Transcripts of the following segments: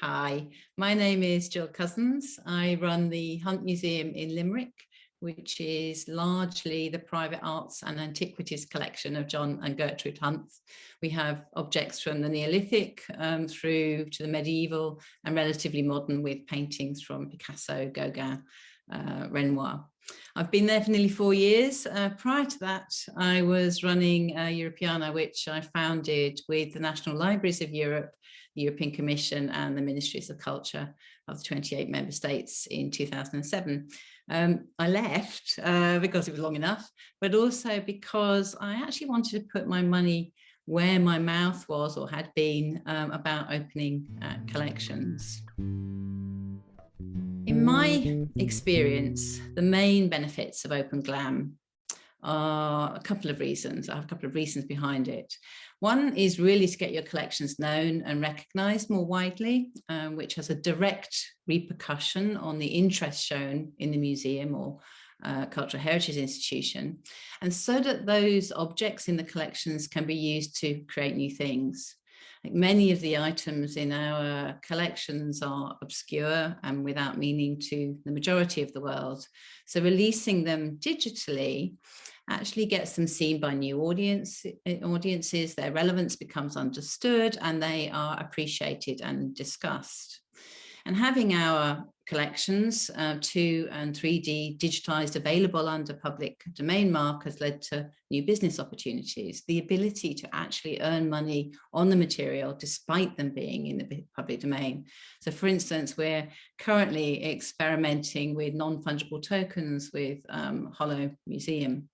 Hi, my name is Jill Cousins. I run the Hunt Museum in Limerick, which is largely the private arts and antiquities collection of John and Gertrude Hunt. We have objects from the Neolithic um, through to the medieval and relatively modern with paintings from Picasso, Gauguin, uh, Renoir. I've been there for nearly four years. Uh, prior to that, I was running uh, Europeana, which I founded with the National Libraries of Europe, the European Commission and the Ministries of Culture of the 28 member states in 2007. Um, I left uh, because it was long enough, but also because I actually wanted to put my money where my mouth was or had been um, about opening uh, collections. In my experience, the main benefits of Open Glam are a couple of reasons. I have a couple of reasons behind it. One is really to get your collections known and recognized more widely, um, which has a direct repercussion on the interest shown in the museum or uh, cultural heritage institution, and so that those objects in the collections can be used to create new things. Like many of the items in our collections are obscure and without meaning to the majority of the world. So releasing them digitally actually gets them seen by new audience, eh, audiences, their relevance becomes understood and they are appreciated and discussed. And having our collections, uh, 2 and 3D digitized available under public domain mark has led to new business opportunities, the ability to actually earn money on the material despite them being in the public domain. So for instance, we're currently experimenting with non-fungible tokens with um, Hollow Museum.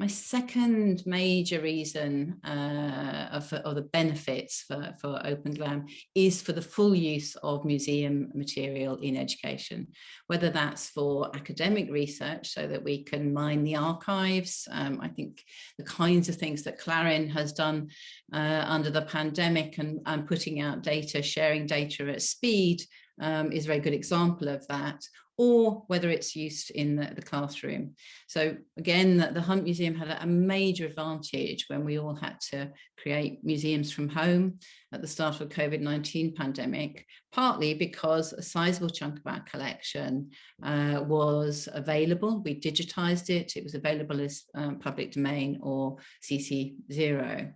My second major reason uh, of, the benefits for, for Open is for the full use of museum material in education, whether that's for academic research so that we can mine the archives. Um, I think the kinds of things that Clarin has done uh, under the pandemic and, and putting out data, sharing data at speed um, is a very good example of that, or whether it's used in the, the classroom. So again, the, the Hunt Museum had a, major advantage when we all had to create museums from home at the start of COVID-19 pandemic, partly because a sizable chunk of our collection uh, was available. We digitized it. It was available as um, public domain or CC0.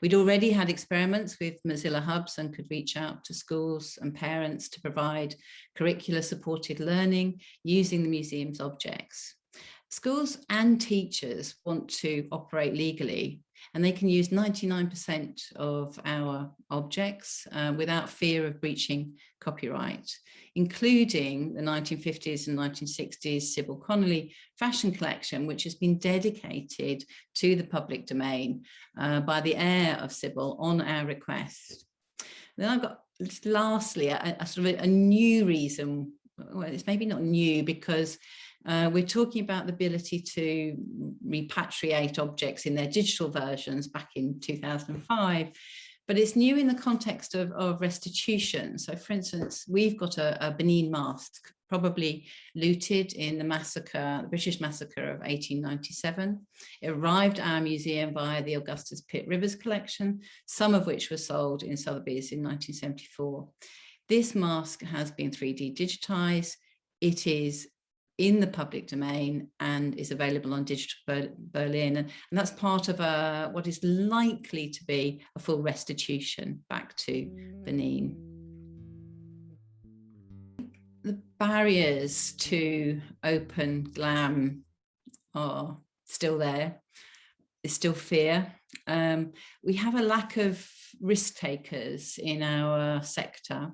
We'd already had experiments with Mozilla Hubs and could reach out to schools and parents to provide curricular supported learning using the museum's objects. Schools and teachers want to operate legally and they can use 99% of our objects uh, without fear of breaching copyright, including the 1950s and 1960s Sybil Connolly fashion collection, which has been dedicated to the public domain uh, by the heir of Sybil on our request. Then I've got lastly a, a sort of a, a new reason well, it's maybe not new because uh, we're talking about the ability to repatriate objects in their digital versions back in 2005, but it's new in the context of, of restitution. So for instance, we've got a, a Benin mask, probably looted in the massacre, the British massacre of 1897. It arrived at our museum via the Augustus Pitt Rivers collection, some of which were sold in Sotheby's in 1974. This mask has been 3D digitized. It is in the public domain and is available on Digital Benin. And, and that's part of a, what is likely to be a full restitution back to Benin. The barriers to open glam are still there. There's still fear. Um, we have a lack of risk takers in our sector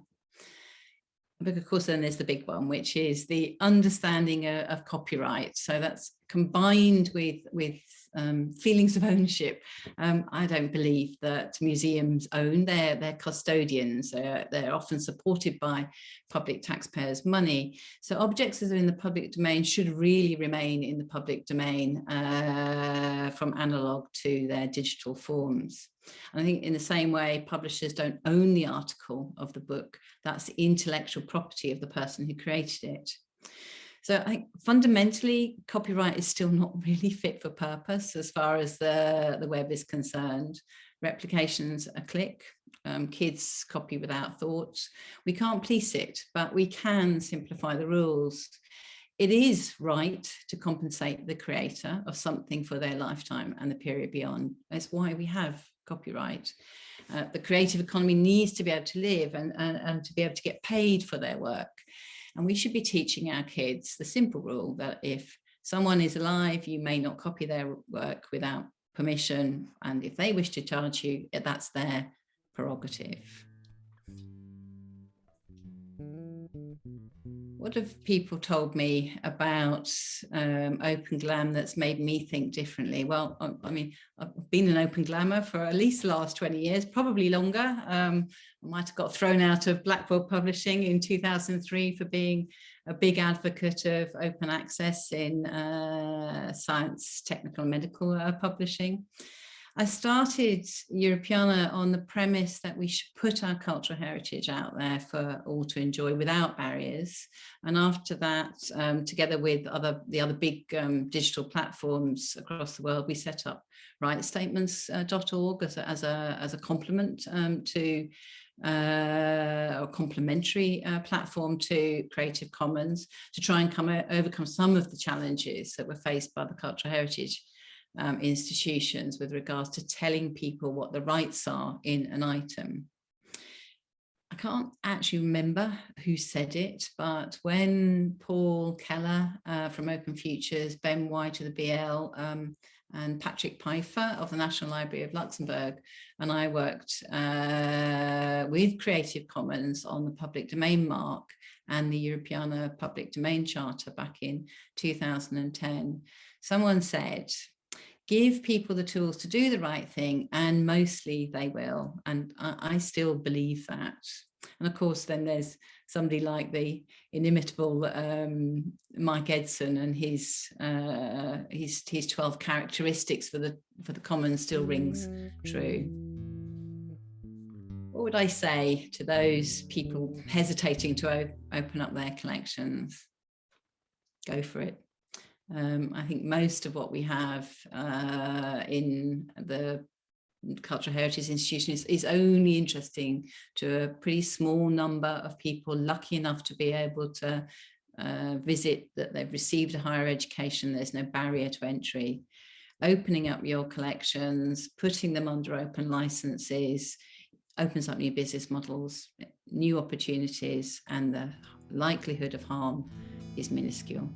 but of course then there's the big one which is the understanding of, of, copyright. So that's combined with with um, feelings of ownership. Um, I don't believe that museums own, they're, they're custodians, they're, they're often supported by public taxpayers' money. So objects that are in the public domain should really remain in the public domain uh, from analog to their digital forms. And I think in the same way, publishers don't own the article of the book, that's the intellectual property of the person who created it. So I think fundamentally copyright is still not really fit for purpose as far as the, the web is concerned. Replications a click, um, kids copy without thought. We can't police it, but we can simplify the rules. It is right to compensate the creator of something for their lifetime and the period beyond. That's why we have copyright. Uh, the creative economy needs to be able to live and, and, and to be able to get paid for their work. And we should be teaching our kids the simple rule that if someone is alive, you may not copy their work without permission. And if they wish to charge you, that's their prerogative. What have people told me about um, Open Glam that's made me think differently? Well, I, I, mean, I've been an Open Glammer for at least the last 20 years, probably longer. Um, I might have got thrown out of Blackwell Publishing in 2003 for being a big advocate of open access in uh, science, technical and medical uh, publishing. I started Europeana on the premise that we should put our cultural heritage out there for all to enjoy without barriers. And after that, um, together with other the other big um, digital platforms across the world, we set up rightstatements.org uh, as, a, as, a, as a complement um, to uh, a complementary uh, platform to Creative Commons to try and come overcome some of the challenges that were faced by the cultural heritage um, institutions with regards to telling people what the rights are in an item. I can't actually remember who said it, but when Paul Keller uh, from Open Futures, Ben White of the BL, um, and Patrick Peiffer of the National Library of Luxembourg, and I worked uh, with Creative Commons on the public domain mark and the Europeana Public Domain Charter back in 2010. Someone said, give people the tools to do the right thing and mostly they will. And I, I, still believe that. And of course then there's somebody like the inimitable um, Mike Edson and his uh, his his 12 characteristics for the for the common still rings true. What would I say to those people hesitating to open up their collections? Go for it um, I think most of what we have uh, in the cultural heritage institution is, is, only interesting to a pretty small number of people lucky enough to be able to uh, visit that they've received a higher education. There's no barrier to entry. Opening up your collections putting them under open licenses opens up new business models new opportunities and the likelihood of harm is minuscule